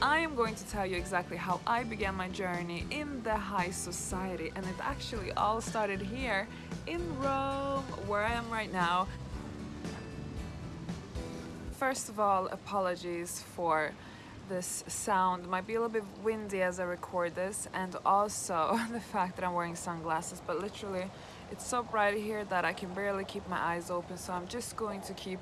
I am going to tell you exactly how I began my journey in the high society and it actually all started here in Rome where I am right now. First of all, apologies for this sound. It might be a little bit windy as I record this and also the fact that I'm wearing sunglasses but literally it's so bright here that I can barely keep my eyes open so I'm just going to keep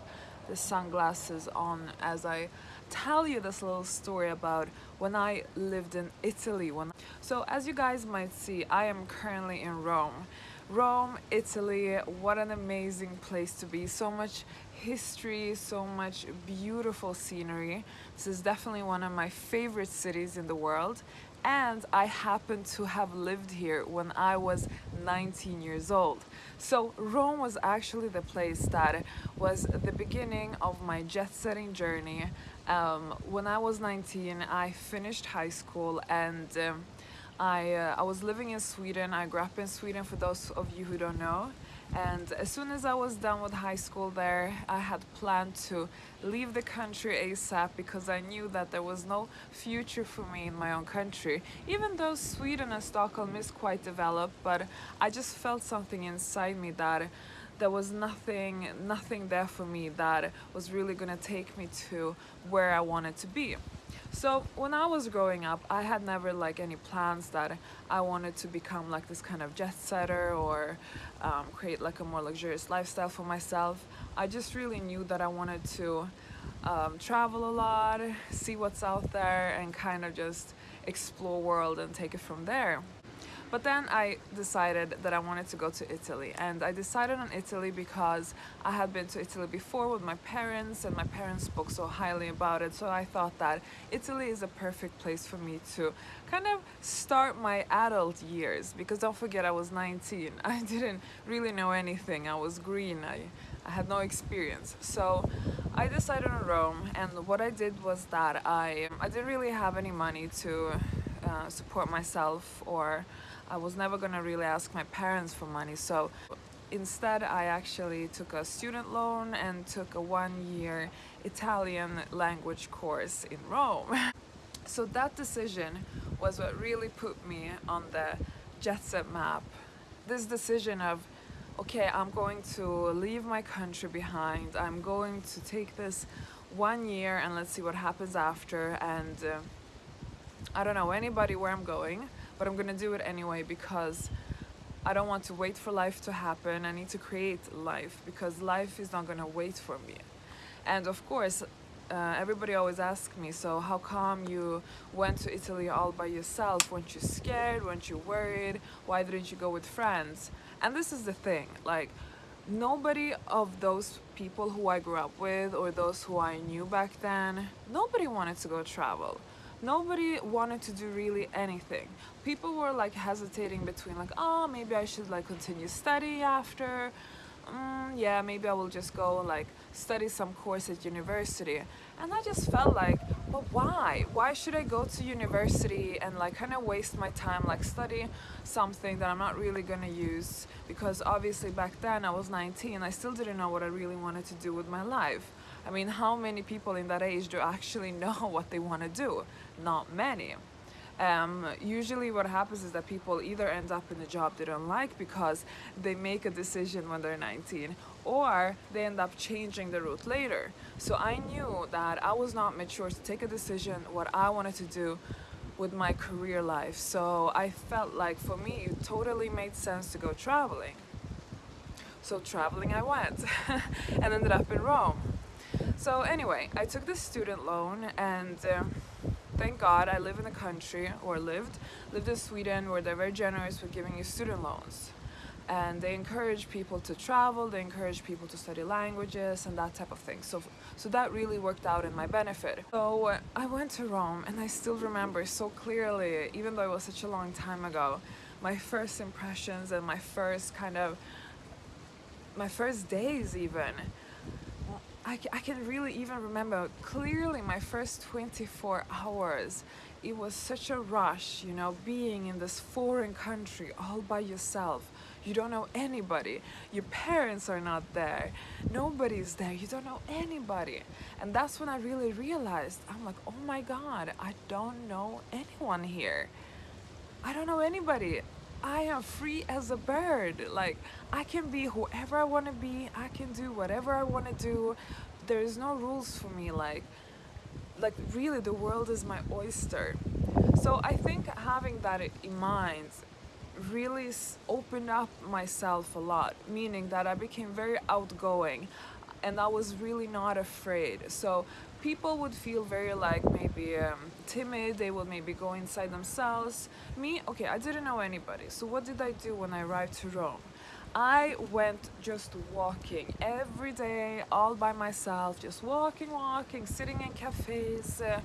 the sunglasses on as I tell you this little story about when I lived in Italy. When so as you guys might see, I am currently in Rome. Rome, Italy, what an amazing place to be. So much history, so much beautiful scenery. This is definitely one of my favorite cities in the world and I happen to have lived here when I was 19 years old. So Rome was actually the place that was the beginning of my jet-setting journey. Um, when I was 19, I finished high school and um, I, uh, I was living in Sweden. I grew up in Sweden for those of you who don't know and as soon as I was done with high school there I had planned to leave the country ASAP because I knew that there was no future for me in my own country even though Sweden and Stockholm is quite developed but I just felt something inside me that there was nothing nothing there for me that was really gonna take me to where I wanted to be so when I was growing up, I had never like any plans that I wanted to become like this kind of jet setter or um, create like a more luxurious lifestyle for myself. I just really knew that I wanted to um, travel a lot, see what's out there and kind of just explore world and take it from there. But then I decided that I wanted to go to Italy and I decided on Italy because I had been to Italy before with my parents and my parents spoke so highly about it so I thought that Italy is a perfect place for me to kind of start my adult years because don't forget I was 19 I didn't really know anything. I was green. I, I had no experience. So I decided on Rome and what I did was that I I didn't really have any money to uh, support myself or I was never gonna really ask my parents for money so instead I actually took a student loan and took a one-year Italian language course in Rome. so that decision was what really put me on the jet set map. This decision of okay I'm going to leave my country behind I'm going to take this one year and let's see what happens after and uh, I don't know anybody where I'm going but I'm gonna do it anyway because I don't want to wait for life to happen. I need to create life because life is not gonna wait for me. And of course, uh, everybody always asks me, so how come you went to Italy all by yourself? Weren't you scared? Weren't you worried? Why didn't you go with friends? And this is the thing, like, nobody of those people who I grew up with or those who I knew back then, nobody wanted to go travel nobody wanted to do really anything. People were like hesitating between like oh maybe I should like continue study after. Mm, yeah maybe I will just go like study some course at university. And I just felt like but why? Why should I go to university and like kind of waste my time like study something that I'm not really gonna use? Because obviously back then I was 19 I still didn't know what I really wanted to do with my life. I mean, how many people in that age do actually know what they want to do? Not many. Um, usually what happens is that people either end up in a job they don't like because they make a decision when they're 19 or they end up changing the route later. So I knew that I was not mature to take a decision what I wanted to do with my career life. So I felt like for me it totally made sense to go traveling. So traveling I went and ended up in Rome. So anyway, I took this student loan and uh, thank God I live in a country, or lived, lived in Sweden where they're very generous with giving you student loans. And they encourage people to travel, they encourage people to study languages and that type of thing. So, so that really worked out in my benefit. So uh, I went to Rome and I still remember so clearly, even though it was such a long time ago, my first impressions and my first kind of, my first days even I, I can really even remember clearly my first 24 hours it was such a rush you know being in this foreign country all by yourself You don't know anybody. Your parents are not there. Nobody's there. You don't know anybody. And that's when I really realized I'm like, oh my God, I don't know anyone here. I don't know anybody. I am free as a bird. Like, I can be whoever I want to be. I can do whatever I want to do. There's no rules for me. Like, like really, the world is my oyster. So I think having that in mind really opened up myself a lot, meaning that I became very outgoing and I was really not afraid. So people would feel very like maybe um, timid, they would maybe go inside themselves. Me, okay, I didn't know anybody. So what did I do when I arrived to Rome? I went just walking every day, all by myself, just walking, walking, sitting in cafes. Uh,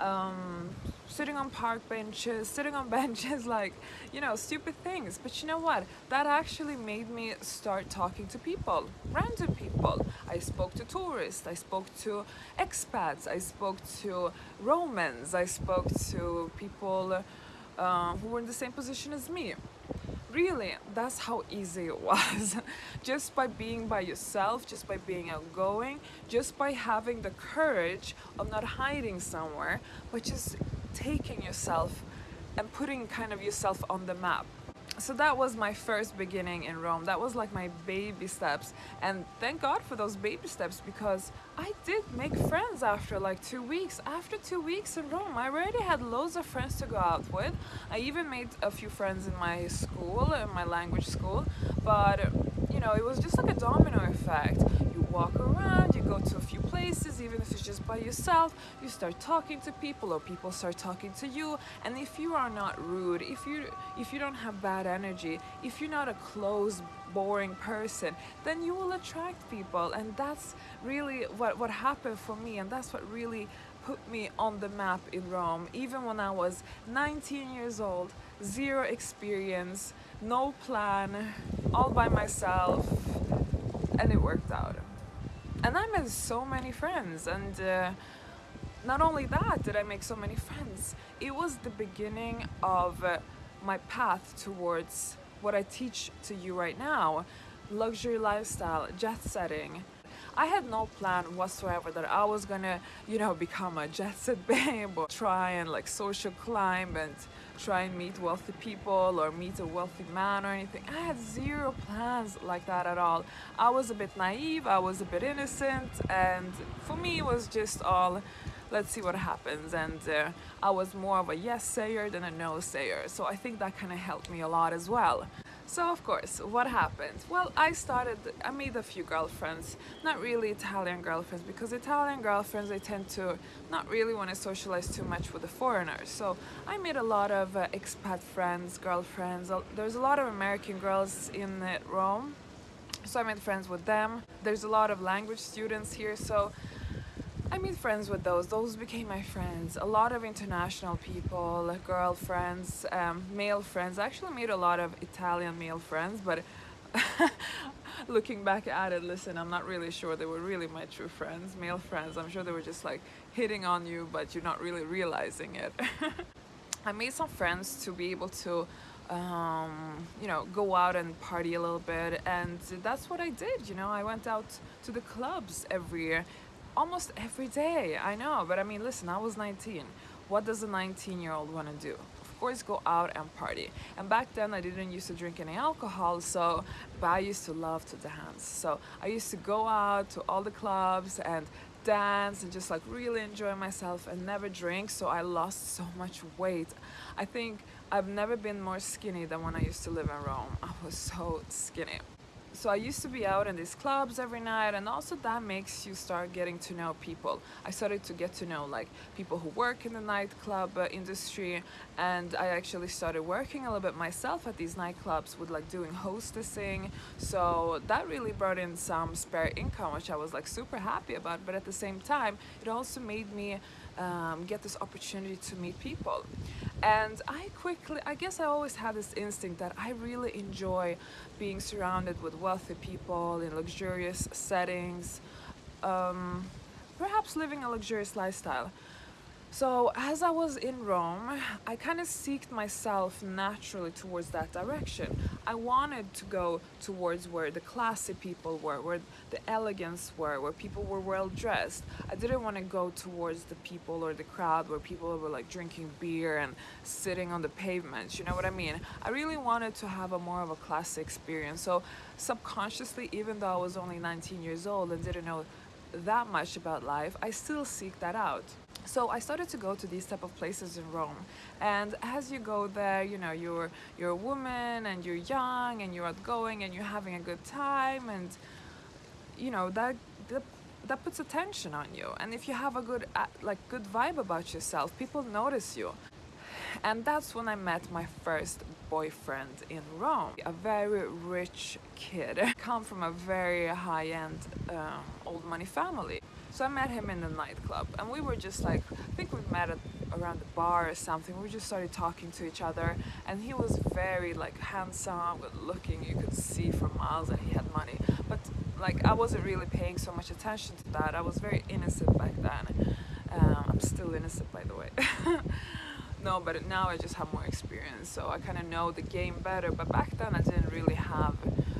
um, sitting on park benches, sitting on benches, like, you know, stupid things. But you know what? That actually made me start talking to people, random people. I spoke to tourists, I spoke to expats, I spoke to Romans, I spoke to people uh, who were in the same position as me really that's how easy it was. Just by being by yourself just by being outgoing just by having the courage of not hiding somewhere but just taking yourself and putting kind of yourself on the map so that was my first beginning in Rome. That was like my baby steps. And thank God for those baby steps because I did make friends after like two weeks. After two weeks in Rome, I already had loads of friends to go out with. I even made a few friends in my school, in my language school. But, you know, it was just like a domino effect by yourself, you start talking to people or people start talking to you. And if you are not rude, if you if you don't have bad energy, if you're not a closed, boring person, then you will attract people. And that's really what, what happened for me, and that's what really put me on the map in Rome, even when I was 19 years old, zero experience, no plan, all by myself, and it worked out and I met so many friends and uh, not only that did I make so many friends. It was the beginning of uh, my path towards what I teach to you right now. Luxury lifestyle jet setting I had no plan whatsoever that I was gonna you know become a jet set babe or try and like social climb and try and meet wealthy people or meet a wealthy man or anything. I had zero plans like that at all. I was a bit naive, I was a bit innocent, and for me it was just all let's see what happens and uh, I was more of a yes sayer than a no sayer so I think that kind of helped me a lot as well. So of course, what happened? Well, I started, I made a few girlfriends, not really Italian girlfriends, because Italian girlfriends, they tend to not really want to socialize too much with the foreigners. So I made a lot of uh, expat friends, girlfriends. There's a lot of American girls in uh, Rome, so I made friends with them. There's a lot of language students here, so I made friends with those. Those became my friends. A lot of international people, like girlfriends, um, male friends. I actually made a lot of Italian male friends, but looking back at it, listen, I'm not really sure they were really my true friends, male friends. I'm sure they were just like hitting on you, but you're not really realizing it. I made some friends to be able to um, you know, go out and party a little bit. And that's what I did. You know, I went out to the clubs every year almost every day. I know, but I mean, listen, I was 19. What does a 19 year old want to do? Of course, go out and party. And back then, I didn't used to drink any alcohol, so but I used to love to dance. So I used to go out to all the clubs and dance and just like really enjoy myself and never drink. So I lost so much weight. I think I've never been more skinny than when I used to live in Rome. I was so skinny so I used to be out in these clubs every night and also that makes you start getting to know people. I started to get to know like people who work in the nightclub uh, industry and I actually started working a little bit myself at these nightclubs with like doing hostessing so that really brought in some spare income which I was like super happy about but at the same time it also made me um, get this opportunity to meet people. And I quickly I guess I always had this instinct that I really enjoy being surrounded with wealthy people in luxurious settings um, perhaps living a luxurious lifestyle So as I was in Rome, I kind of seeked myself naturally towards that direction. I wanted to go towards where the classy people were, where the elegance were, where people were well dressed. I didn't want to go towards the people or the crowd where people were like drinking beer and sitting on the pavements. You know what I mean? I really wanted to have a more of a classy experience. So subconsciously, even though I was only 19 years old and didn't know that much about life, I still seek that out so I started to go to these type of places in Rome. And as you go there you know you're you're a woman and you're young and you're outgoing and you're having a good time and you know that that, that puts attention on you. And if you have a good uh, like good vibe about yourself people notice you. And that's when I met my first boyfriend in Rome a very rich kid. Come from a very high-end um, old money family so I met him in the nightclub and we were just like, I think we met at, around the bar or something. We just started talking to each other and he was very like handsome, good looking. You could see for miles that he had money. But like I wasn't really paying so much attention to that. I was very innocent back then. Um, I'm still innocent by the way. no, but now I just have more experience. So I kind of know the game better. But back then I didn't really have,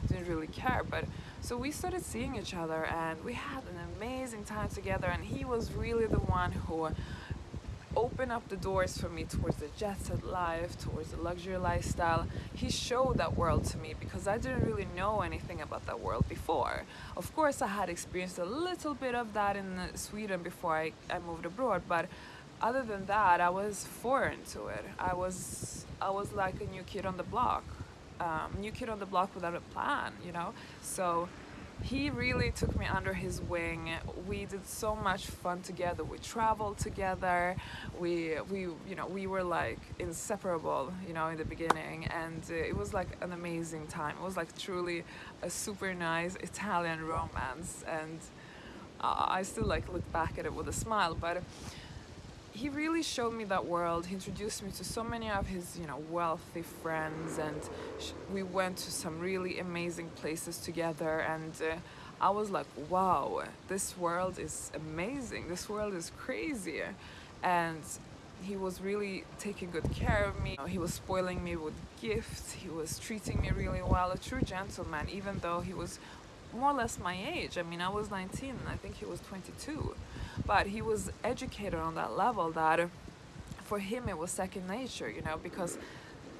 didn't really care. But so we started seeing each other and we had an amazing time together and he was really the one who opened up the doors for me towards the jet set life, towards the luxury lifestyle. He showed that world to me because I didn't really know anything about that world before. Of course, I had experienced a little bit of that in Sweden before I, I moved abroad, but other than that, I was foreign to it. I was, I was like a new kid on the block um, new kid on the block without a plan, you know? So he really took me under his wing. We did so much fun together. We traveled together. We, we, you know, we were like inseparable, you know, in the beginning, and uh, it was like an amazing time. It was like truly a super nice Italian romance, and uh, I still like look back at it with a smile. But he really showed me that world. He introduced me to so many of his, you know, wealthy friends, and we went to some really amazing places together. And uh, I was like, wow, this world is amazing. This world is crazy. And he was really taking good care of me. He was spoiling me with gifts. He was treating me really well. A true gentleman, even though he was more or less my age. I mean, I was 19 I think he was 22 but he was educated on that level that for him it was second nature you know because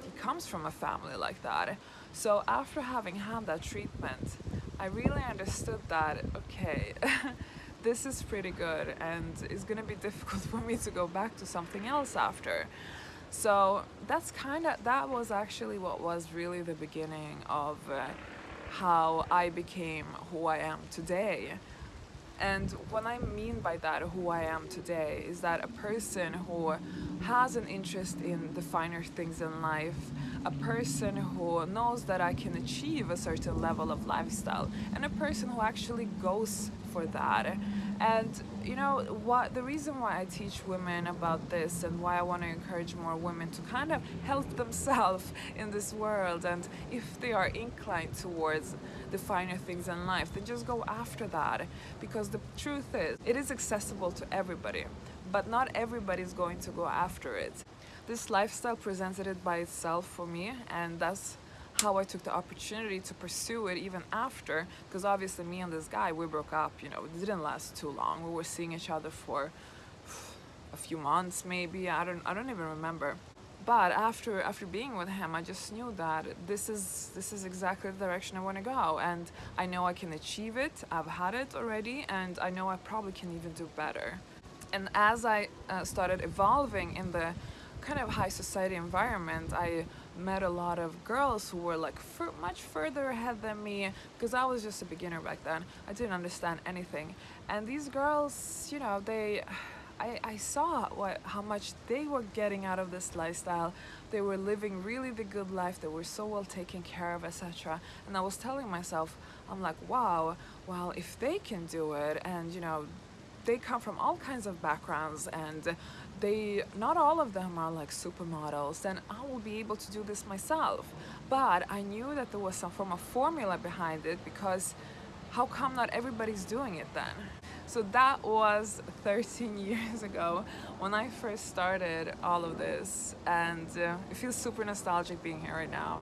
he comes from a family like that. So after having had that treatment I really understood that okay this is pretty good and it's gonna be difficult for me to go back to something else after. So that's kind of that was actually what was really the beginning of uh, how I became who I am today and what I mean by that, who I am today, is that a person who has an interest in the finer things in life, a person who knows that I can achieve a certain level of lifestyle, and a person who actually goes for that and you know what the reason why I teach women about this and why I want to encourage more women to kind of help themselves in this world and if they are inclined towards the finer things in life then just go after that. Because the truth is it is accessible to everybody but not everybody is going to go after it. This lifestyle presented it by itself for me and that's how I took the opportunity to pursue it even after because obviously me and this guy we broke up you know it didn't last too long. We were seeing each other for a few months maybe I don't I don't even remember. But after after being with him I just knew that this is this is exactly the direction I want to go and I know I can achieve it. I've had it already and I know I probably can even do better. And as I uh, started evolving in the kind of high society environment I met a lot of girls who were like much further ahead than me because I was just a beginner back then. I didn't understand anything. And these girls, you know, they I, I saw what how much they were getting out of this lifestyle. They were living really the good life. They were so well taken care of, etc. And I was telling myself, I'm like, wow, well, if they can do it, and you know, they come from all kinds of backgrounds and they not all of them are like supermodels then I will be able to do this myself but I knew that there was some form of formula behind it because how come not everybody's doing it then So that was 13 years ago when I first started all of this and uh, it feels super nostalgic being here right now.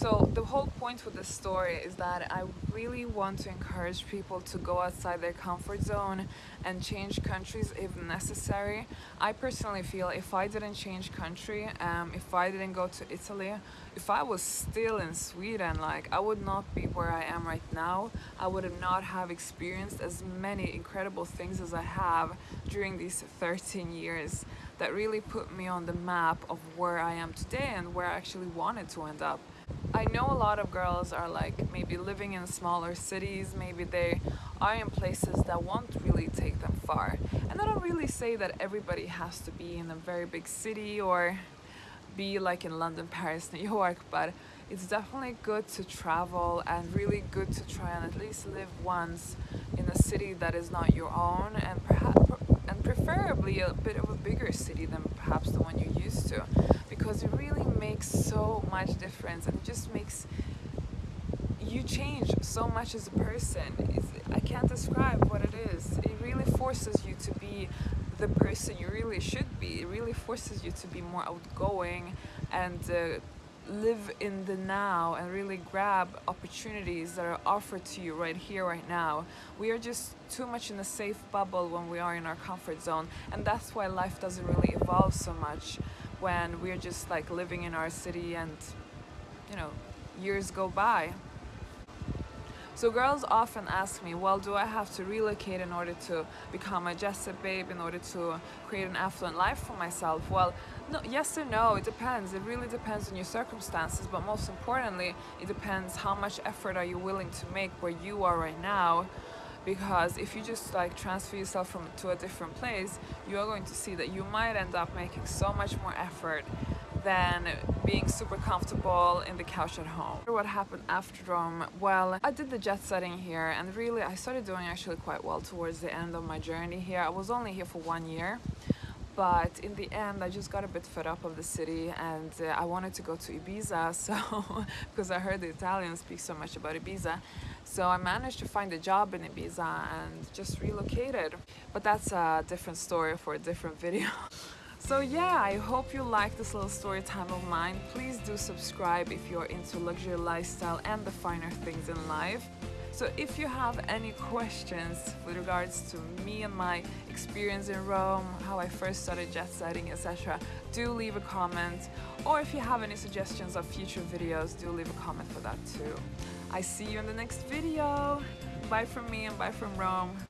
So the whole point with this story is that I really want to encourage people to go outside their comfort zone and change countries if necessary. I personally feel if I didn't change country, um, if I didn't go to Italy, if I was still in Sweden, like I would not be where I am right now. I would not have experienced as many incredible things as I have during these 13 years that really put me on the map of where I am today and where I actually wanted to end up. I know a lot of girls are like maybe living in smaller cities, maybe they are in places that won't really take them far. And I don't really say that everybody has to be in a very big city or be like in London, Paris, New York, but it's definitely good to travel and really good to try and at least live once in a city that is not your own and perhaps and preferably a bit of a bigger city than perhaps the one you're used to because it really makes so much difference and it just makes you change so much as a person. It's, I can't describe what it is. It really forces you to be the person you really should be. It really forces you to be more outgoing and uh, live in the now and really grab opportunities that are offered to you right here, right now. We are just too much in a safe bubble when we are in our comfort zone, and that's why life doesn't really evolve so much when we're just like living in our city and you know years go by so girls often ask me, well, do I have to relocate in order to become a jet set babe, in order to create an affluent life for myself? Well, no, yes or no, it depends. It really depends on your circumstances, but most importantly, it depends how much effort are you willing to make where you are right now because if you just like transfer yourself from to a different place you are going to see that you might end up making so much more effort than being super comfortable in the couch at home. What happened after Rome? Well, I did the jet setting here and really I started doing actually quite well towards the end of my journey here. I was only here for one year but in the end I just got a bit fed up of the city and uh, I wanted to go to Ibiza so because I heard the Italians speak so much about Ibiza so I managed to find a job in Ibiza and just relocated but that's a different story for a different video So yeah, I hope you like this little story time of mine. Please do subscribe if you're into luxury lifestyle and the finer things in life. So if you have any questions with regards to me and my experience in Rome, how I first started jet setting, etc., do leave a comment. Or if you have any suggestions of future videos, do leave a comment for that too. I see you in the next video. Bye from me and bye from Rome.